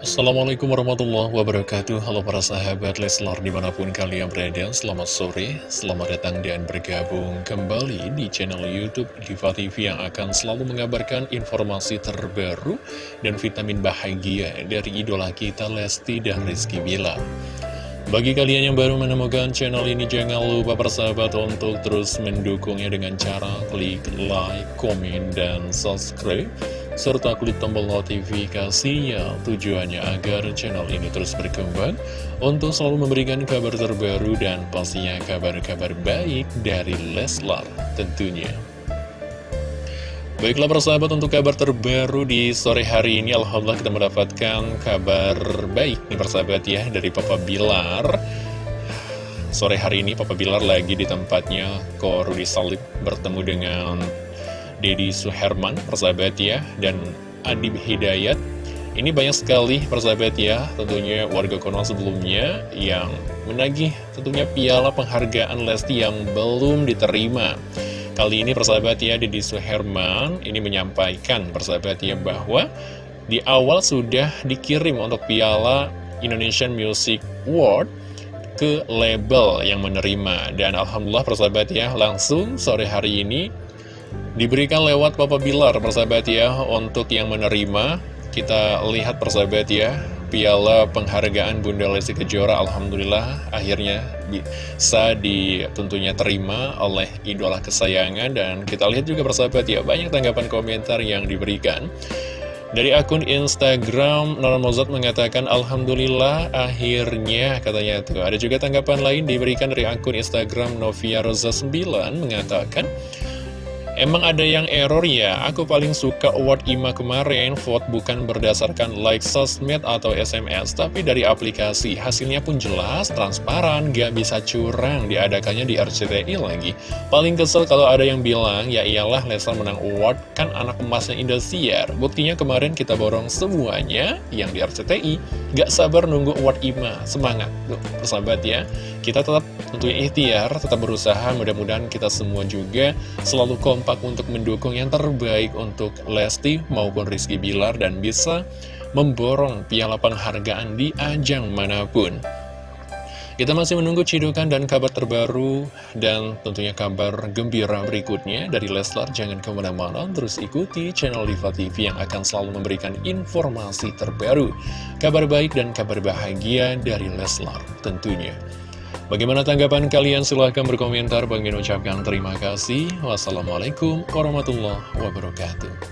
Assalamualaikum warahmatullahi wabarakatuh. Halo para sahabat Leslar di mana pun kalian berada Selamat sore, selamat datang dan bergabung kembali di channel Youtube Diva TV Yang akan selalu mengabarkan informasi terbaru dan vitamin bahagia dari idola kita Lesti dan Rizky Bila bagi kalian yang baru menemukan channel ini, jangan lupa persahabat untuk terus mendukungnya dengan cara klik like, komen, dan subscribe serta klik tombol notifikasinya tujuannya agar channel ini terus berkembang untuk selalu memberikan kabar terbaru dan pastinya kabar-kabar baik dari Leslar tentunya. Baiklah persahabat untuk kabar terbaru di sore hari ini Alhamdulillah kita mendapatkan kabar baik nih persahabat ya dari Papa Bilar Sore hari ini Papa Bilar lagi di tempatnya Ko Rudi Salib bertemu dengan Dedi Suherman, persahabat ya, dan Adib Hidayat. Ini banyak sekali persahabat ya, tentunya warga Konoha sebelumnya yang menagih tentunya piala penghargaan Lesti yang belum diterima. Kali ini persahabat ya, Dedi Suherman ini menyampaikan persahabat ya bahwa di awal sudah dikirim untuk piala Indonesian Music Award ke label yang menerima dan Alhamdulillah persahabat ya langsung sore hari ini Diberikan lewat Papa Bilar, persahabat ya, untuk yang menerima, kita lihat persahabat ya, piala penghargaan Bunda Lesti Kejora, Alhamdulillah, akhirnya bisa ditentunya terima oleh idola kesayangan, dan kita lihat juga persahabat ya, banyak tanggapan komentar yang diberikan. Dari akun Instagram, Nora Mozart mengatakan Alhamdulillah akhirnya katanya tuh. Ada juga tanggapan lain diberikan dari akun Instagram Novia Rosa 9 mengatakan Emang ada yang error ya? Aku paling suka award IMA kemarin, vote bukan berdasarkan like sosmed atau SMS, tapi dari aplikasi. Hasilnya pun jelas, transparan, gak bisa curang, diadakannya di RCTI lagi. Paling kesel kalau ada yang bilang, ya iyalah Leslar menang award, kan anak emasnya Indosiar. Buktinya kemarin kita borong semuanya yang di RCTI. Gak sabar nunggu award IMA, semangat. Tuh, persahabat ya. Kita tetap tentunya ikhtiar, tetap berusaha, mudah-mudahan kita semua juga selalu kompak untuk mendukung yang terbaik untuk Lesti maupun Rizky Bilar dan bisa memborong piala penghargaan di ajang mana pun. Kita masih menunggu cidukan dan kabar terbaru dan tentunya kabar gembira berikutnya dari Leslar. Jangan ke mana-mana, terus ikuti channel Diva TV yang akan selalu memberikan informasi terbaru, kabar baik dan kabar bahagia dari Leslar tentunya. Bagaimana tanggapan kalian? Silahkan berkomentar. Bagi ucapkan terima kasih. Wassalamualaikum warahmatullahi wabarakatuh.